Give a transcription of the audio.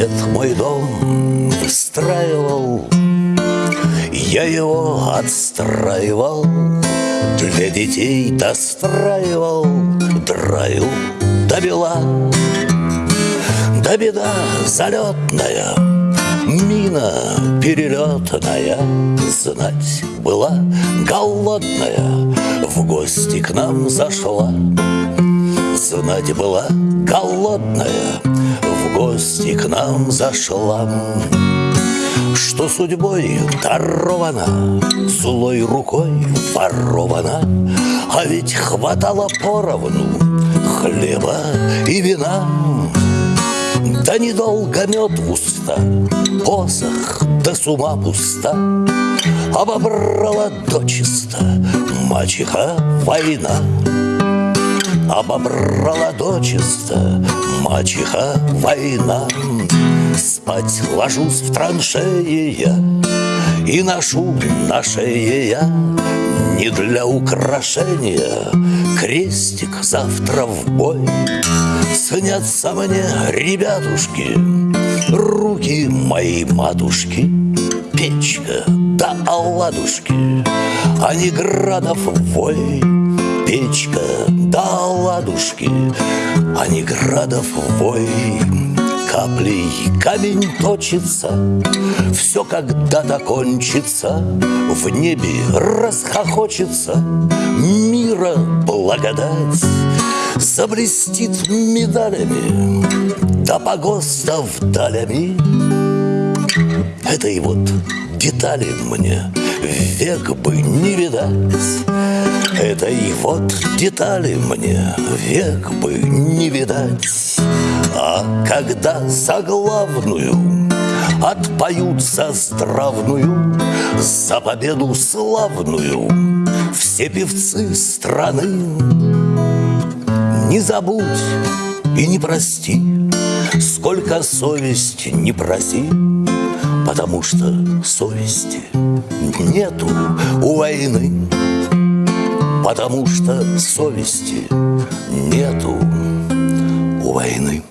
Дед мой дом выстраивал, я его отстраивал, Для детей достраивал, драю до бела. Да беда залетная, мина перелетная, Знать была голодная, в гости к нам зашла. Знать была голодная, гости к нам зашла. Что судьбой дарована, злой рукой ворована, А ведь хватало поровну хлеба и вина. Да недолго мед в посох да с ума пуста, Обобрала дочисто мачеха война. Обобрала дочисто. Мачеха война. Спать ложусь в траншеи я. И ношу на шее я. Не для украшения. Крестик завтра в бой. Снятся мне, ребятушки. Руки моей матушки. Печка да оладушки. А не градов вой. Печка да оладушки А не градов вой Каплей камень точится. Все когда-то кончится В небе расхохочется. Мира благодать Заблестит медалями Да погостов далями Этой вот детали мне Век бы не видать Этой вот детали мне Век бы не видать. А когда заглавную Отпоют за здравную За победу славную Все певцы страны Не забудь и не прости Сколько совесть не проси Потому что совести нету у войны Потому что совести нету у войны